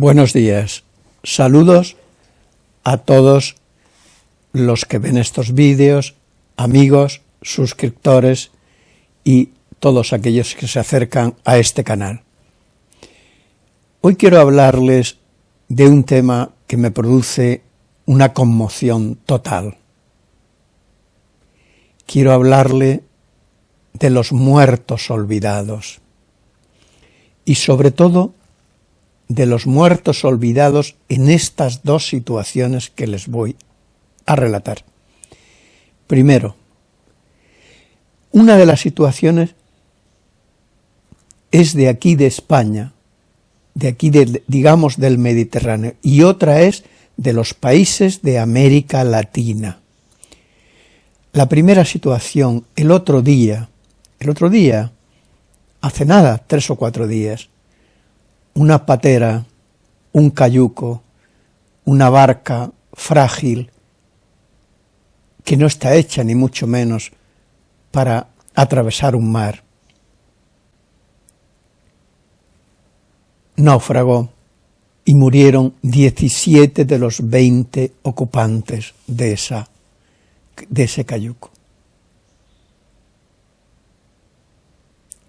Buenos días. Saludos a todos los que ven estos vídeos, amigos, suscriptores y todos aquellos que se acercan a este canal. Hoy quiero hablarles de un tema que me produce una conmoción total. Quiero hablarle de los muertos olvidados y sobre todo de los muertos olvidados en estas dos situaciones que les voy a relatar. Primero, una de las situaciones es de aquí de España, de aquí, de, digamos, del Mediterráneo, y otra es de los países de América Latina. La primera situación, el otro día, el otro día, hace nada, tres o cuatro días, una patera, un cayuco, una barca frágil, que no está hecha ni mucho menos para atravesar un mar. Naufragó y murieron 17 de los 20 ocupantes de, de ese cayuco.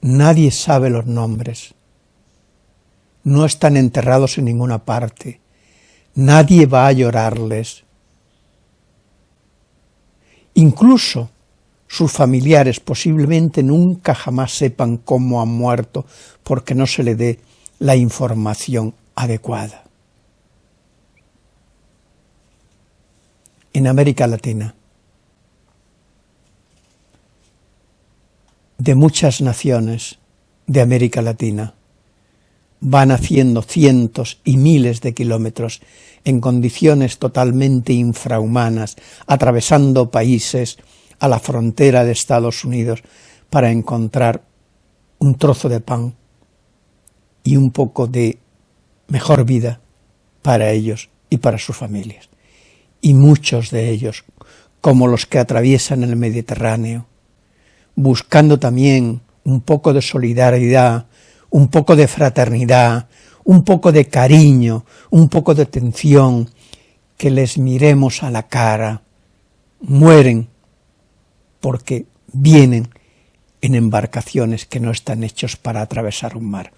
Nadie sabe los nombres no están enterrados en ninguna parte, nadie va a llorarles. Incluso sus familiares posiblemente nunca jamás sepan cómo han muerto porque no se le dé la información adecuada. En América Latina, de muchas naciones de América Latina, van haciendo cientos y miles de kilómetros en condiciones totalmente infrahumanas, atravesando países a la frontera de Estados Unidos para encontrar un trozo de pan y un poco de mejor vida para ellos y para sus familias. Y muchos de ellos, como los que atraviesan el Mediterráneo, buscando también un poco de solidaridad un poco de fraternidad, un poco de cariño, un poco de atención, que les miremos a la cara, mueren porque vienen en embarcaciones que no están hechos para atravesar un mar.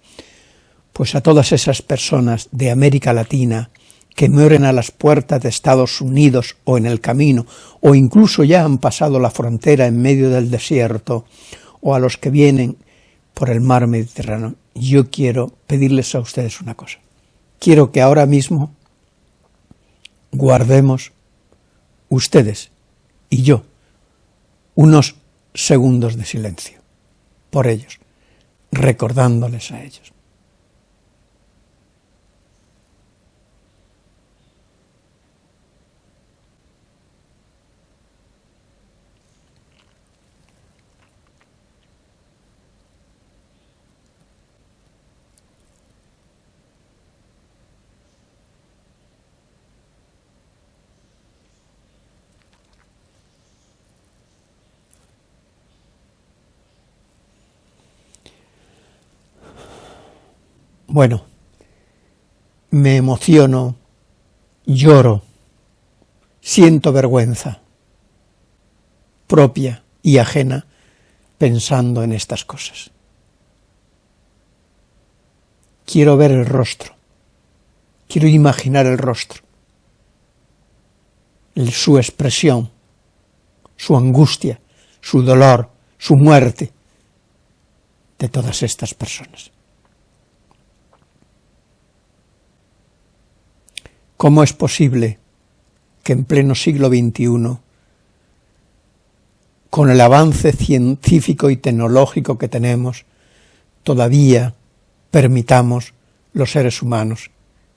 Pues a todas esas personas de América Latina que mueren a las puertas de Estados Unidos o en el camino, o incluso ya han pasado la frontera en medio del desierto, o a los que vienen por el mar Mediterráneo, yo quiero pedirles a ustedes una cosa. Quiero que ahora mismo guardemos ustedes y yo unos segundos de silencio por ellos, recordándoles a ellos. Bueno, me emociono, lloro, siento vergüenza propia y ajena pensando en estas cosas. Quiero ver el rostro, quiero imaginar el rostro, su expresión, su angustia, su dolor, su muerte de todas estas personas. ¿Cómo es posible que en pleno siglo XXI, con el avance científico y tecnológico que tenemos, todavía permitamos los seres humanos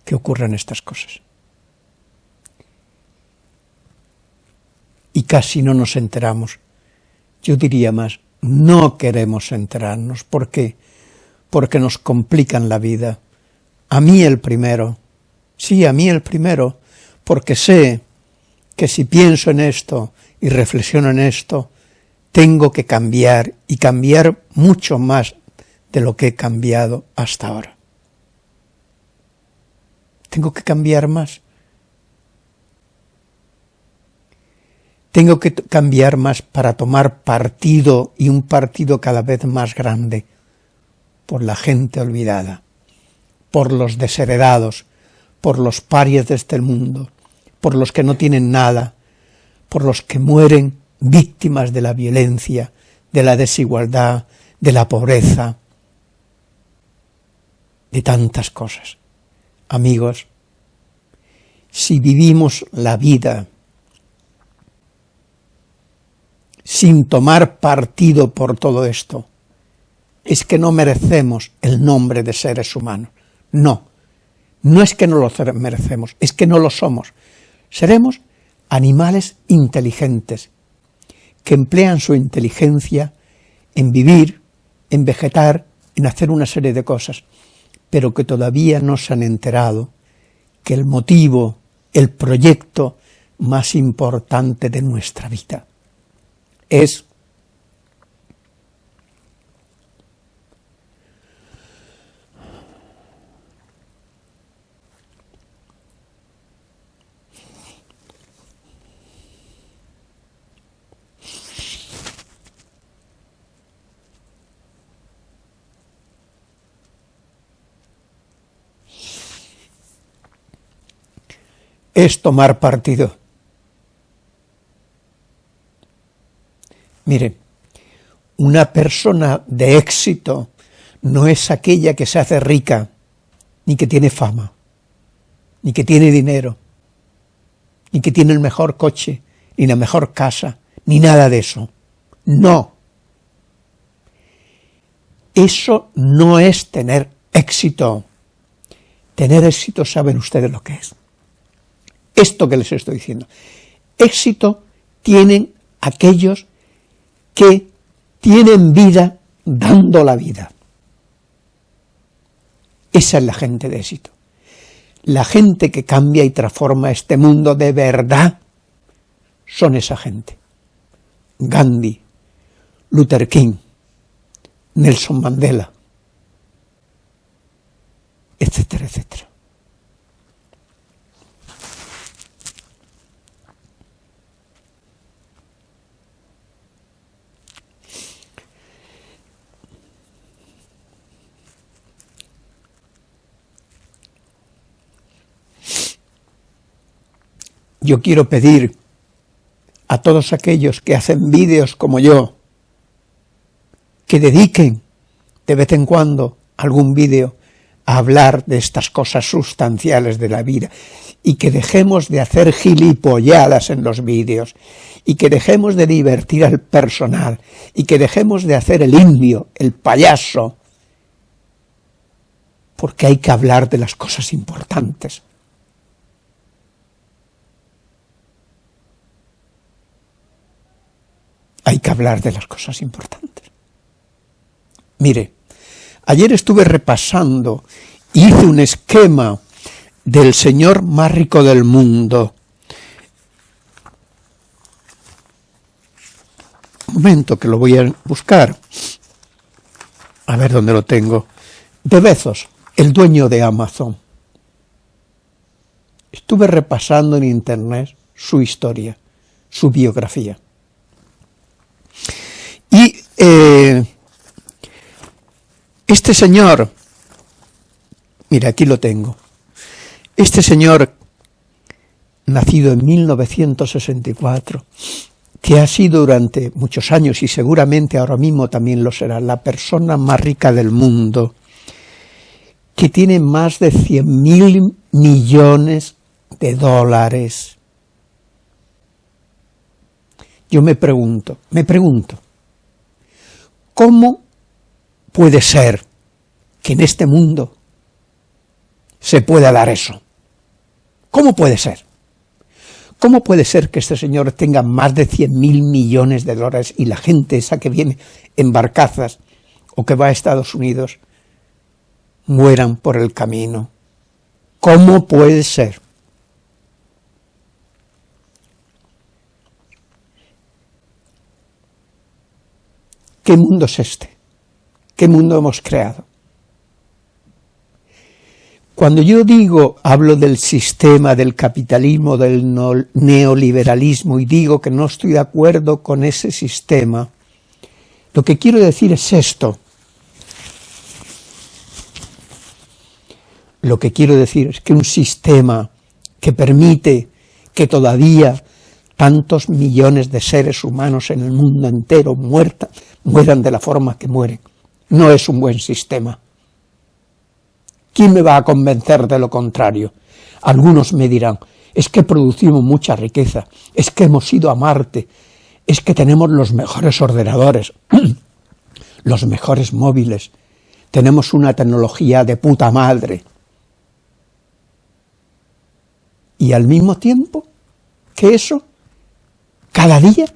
que ocurran estas cosas? Y casi no nos enteramos. Yo diría más, no queremos enterarnos. ¿Por qué? Porque nos complican la vida. A mí el primero, Sí, a mí el primero, porque sé que si pienso en esto y reflexiono en esto, tengo que cambiar y cambiar mucho más de lo que he cambiado hasta ahora. tengo que cambiar más. Tengo que cambiar más para tomar partido y un partido cada vez más grande por la gente olvidada, por los desheredados, por los parias de este mundo, por los que no tienen nada, por los que mueren víctimas de la violencia, de la desigualdad, de la pobreza, de tantas cosas. Amigos, si vivimos la vida sin tomar partido por todo esto, es que no merecemos el nombre de seres humanos. No, no es que no lo merecemos, es que no lo somos. Seremos animales inteligentes, que emplean su inteligencia en vivir, en vegetar, en hacer una serie de cosas, pero que todavía no se han enterado que el motivo, el proyecto más importante de nuestra vida es es tomar partido. Mire, una persona de éxito no es aquella que se hace rica, ni que tiene fama, ni que tiene dinero, ni que tiene el mejor coche, ni la mejor casa, ni nada de eso. No. Eso no es tener éxito. Tener éxito saben ustedes lo que es esto que les estoy diciendo. Éxito tienen aquellos que tienen vida dando la vida. Esa es la gente de éxito. La gente que cambia y transforma este mundo de verdad son esa gente. Gandhi, Luther King, Nelson Mandela, etcétera, etcétera. Yo quiero pedir a todos aquellos que hacen vídeos como yo, que dediquen de vez en cuando algún vídeo a hablar de estas cosas sustanciales de la vida y que dejemos de hacer gilipolladas en los vídeos y que dejemos de divertir al personal y que dejemos de hacer el indio, el payaso, porque hay que hablar de las cosas importantes. Hay que hablar de las cosas importantes. Mire, ayer estuve repasando, hice un esquema del señor más rico del mundo. Un momento que lo voy a buscar. A ver dónde lo tengo. De Bezos, el dueño de Amazon. Estuve repasando en internet su historia, su biografía. Y eh, este señor, mira, aquí lo tengo, este señor, nacido en 1964, que ha sido durante muchos años y seguramente ahora mismo también lo será, la persona más rica del mundo, que tiene más de 100 mil millones de dólares. Yo me pregunto, me pregunto, ¿Cómo puede ser que en este mundo se pueda dar eso? ¿Cómo puede ser? ¿Cómo puede ser que este señor tenga más de 100 mil millones de dólares y la gente esa que viene en barcazas o que va a Estados Unidos mueran por el camino? ¿Cómo puede ser? ¿Qué mundo es este? ¿Qué mundo hemos creado? Cuando yo digo, hablo del sistema, del capitalismo, del neoliberalismo y digo que no estoy de acuerdo con ese sistema, lo que quiero decir es esto. Lo que quiero decir es que un sistema que permite que todavía tantos millones de seres humanos en el mundo entero mueran de la forma que mueren, no es un buen sistema. ¿Quién me va a convencer de lo contrario? Algunos me dirán, es que producimos mucha riqueza, es que hemos ido a Marte, es que tenemos los mejores ordenadores, los mejores móviles, tenemos una tecnología de puta madre. Y al mismo tiempo que eso, cada día,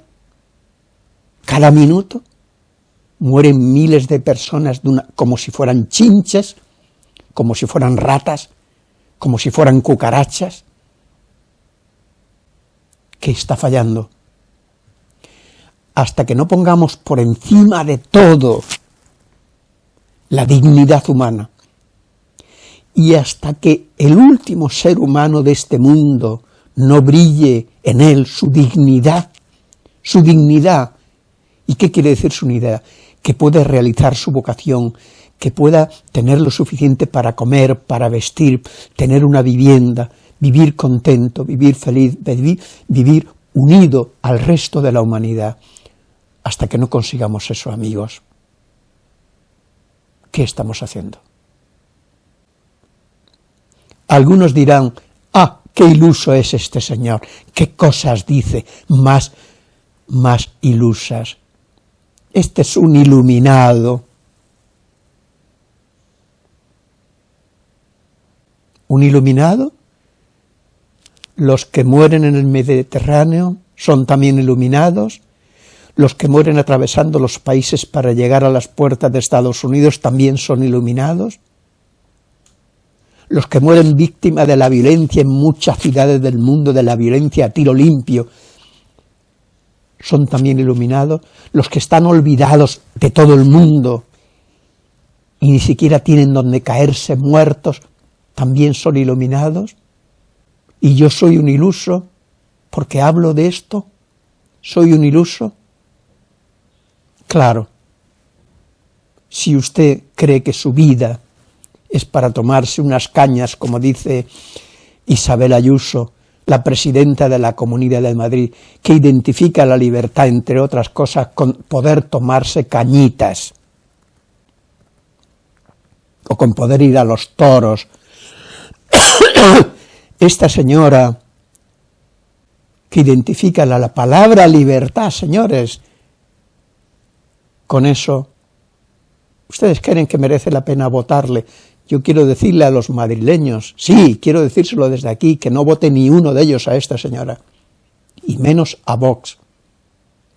cada minuto, mueren miles de personas como si fueran chinches, como si fueran ratas, como si fueran cucarachas. ¿Qué está fallando? Hasta que no pongamos por encima de todo la dignidad humana, y hasta que el último ser humano de este mundo no brille en él su dignidad, su dignidad. ¿Y qué quiere decir su dignidad? Que puede realizar su vocación, que pueda tener lo suficiente para comer, para vestir, tener una vivienda, vivir contento, vivir feliz, vivir, vivir unido al resto de la humanidad. Hasta que no consigamos eso, amigos, ¿qué estamos haciendo? Algunos dirán, ah, qué iluso es este señor, qué cosas dice, más, más ilusas. Este es un iluminado, un iluminado, los que mueren en el Mediterráneo son también iluminados, los que mueren atravesando los países para llegar a las puertas de Estados Unidos también son iluminados, los que mueren víctimas de la violencia en muchas ciudades del mundo, de la violencia a tiro limpio, son también iluminados, los que están olvidados de todo el mundo y ni siquiera tienen donde caerse muertos, también son iluminados, y yo soy un iluso, porque hablo de esto, soy un iluso. Claro, si usted cree que su vida es para tomarse unas cañas, como dice Isabel Ayuso, la presidenta de la Comunidad de Madrid, que identifica la libertad, entre otras cosas, con poder tomarse cañitas, o con poder ir a los toros, esta señora que identifica la, palabra libertad, señores, con eso, ustedes creen que merece la pena votarle. Yo quiero decirle a los madrileños, sí, quiero decírselo desde aquí, que no vote ni uno de ellos a esta señora, y menos a Vox.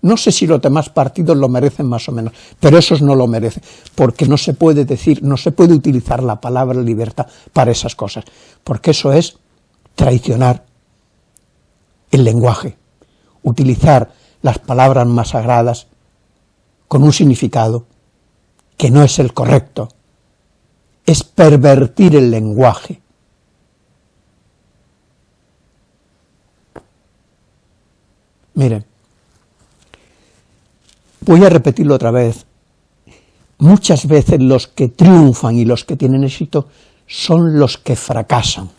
No sé si los demás partidos lo merecen más o menos, pero esos no lo merecen, porque no se puede decir, no se puede utilizar la palabra libertad para esas cosas, porque eso es traicionar el lenguaje, utilizar las palabras más sagradas con un significado que no es el correcto, es pervertir el lenguaje. Miren, Voy a repetirlo otra vez. Muchas veces los que triunfan y los que tienen éxito son los que fracasan.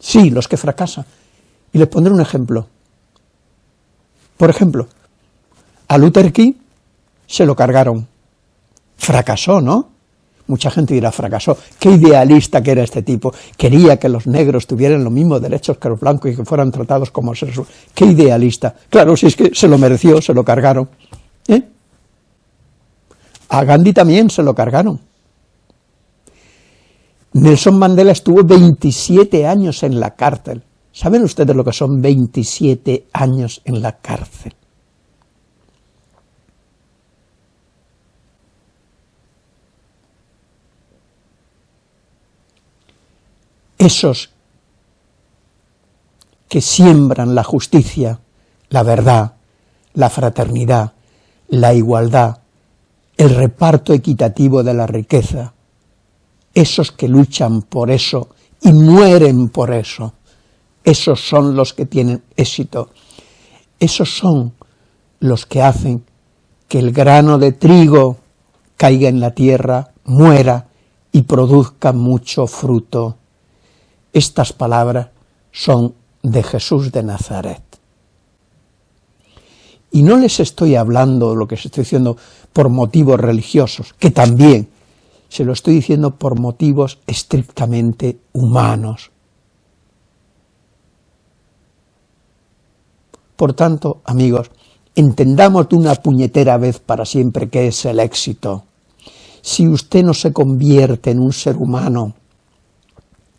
Sí, los que fracasan. Y les pondré un ejemplo. Por ejemplo, a Luther King se lo cargaron. Fracasó, ¿no? Mucha gente dirá, fracasó. Qué idealista que era este tipo. Quería que los negros tuvieran los mismos derechos que los blancos y que fueran tratados como seres humanos. Qué idealista. Claro, si es que se lo mereció, se lo cargaron. ¿Eh? A Gandhi también se lo cargaron. Nelson Mandela estuvo 27 años en la cárcel. ¿Saben ustedes lo que son 27 años en la cárcel? Esos que siembran la justicia, la verdad, la fraternidad, la igualdad, el reparto equitativo de la riqueza, esos que luchan por eso y mueren por eso, esos son los que tienen éxito, esos son los que hacen que el grano de trigo caiga en la tierra, muera y produzca mucho fruto. Estas palabras son de Jesús de Nazaret. Y no les estoy hablando, lo que se estoy diciendo, por motivos religiosos, que también, se lo estoy diciendo por motivos estrictamente humanos. Por tanto, amigos, entendamos de una puñetera vez para siempre qué es el éxito. Si usted no se convierte en un ser humano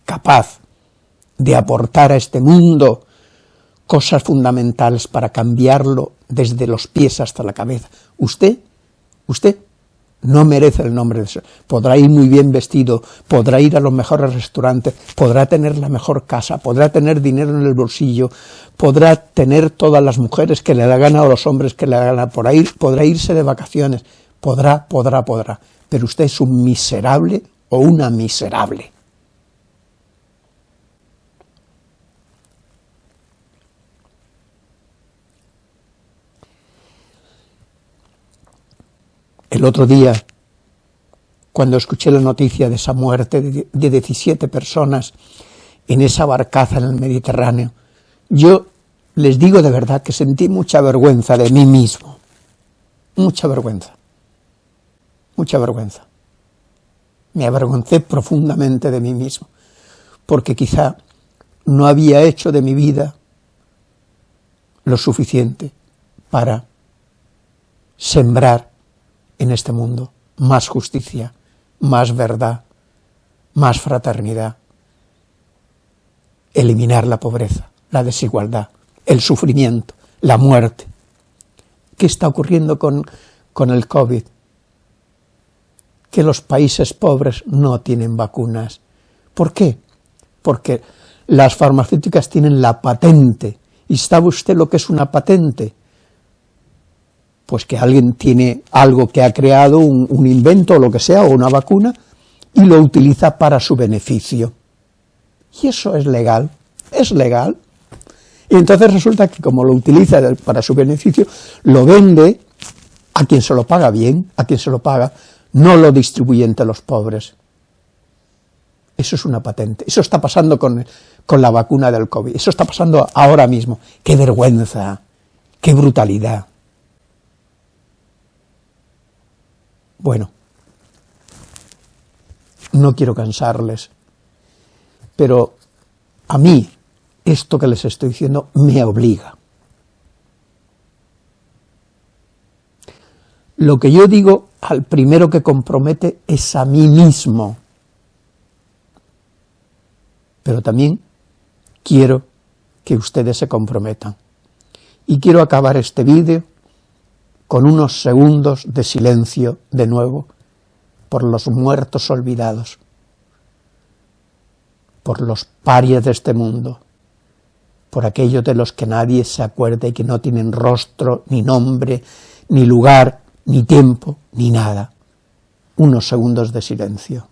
capaz de aportar a este mundo cosas fundamentales para cambiarlo desde los pies hasta la cabeza. Usted, usted no merece el nombre de eso. Podrá ir muy bien vestido, podrá ir a los mejores restaurantes, podrá tener la mejor casa, podrá tener dinero en el bolsillo, podrá tener todas las mujeres que le da gana o los hombres que le da gana por ahí, podrá irse de vacaciones, podrá, podrá, podrá. Pero usted es un miserable o una miserable. Otro día, cuando escuché la noticia de esa muerte de 17 personas en esa barcaza en el Mediterráneo, yo les digo de verdad que sentí mucha vergüenza de mí mismo, mucha vergüenza, mucha vergüenza. Me avergoncé profundamente de mí mismo, porque quizá no había hecho de mi vida lo suficiente para sembrar en este mundo, más justicia, más verdad, más fraternidad, eliminar la pobreza, la desigualdad, el sufrimiento, la muerte. ¿Qué está ocurriendo con, con el COVID? Que los países pobres no tienen vacunas. ¿Por qué? Porque las farmacéuticas tienen la patente. ¿Y sabe usted lo que es una patente? Pues que alguien tiene algo que ha creado, un, invento o lo que sea, o una vacuna, y lo utiliza para su beneficio. Y eso es legal, es legal. Y entonces resulta que como lo utiliza para su beneficio, lo vende a quien se lo paga bien, a quien se lo paga, no lo distribuye entre los pobres. Eso es una patente. Eso está pasando con, con la vacuna del COVID. Eso está pasando ahora mismo. ¡Qué vergüenza! ¡Qué brutalidad! Bueno, no quiero cansarles, pero a mí esto que les estoy diciendo me obliga. Lo que yo digo al primero que compromete es a mí mismo, pero también quiero que ustedes se comprometan. Y quiero acabar este vídeo con unos segundos de silencio de nuevo por los muertos olvidados, por los parias de este mundo, por aquellos de los que nadie se acuerda y que no tienen rostro, ni nombre, ni lugar, ni tiempo, ni nada. Unos segundos de silencio.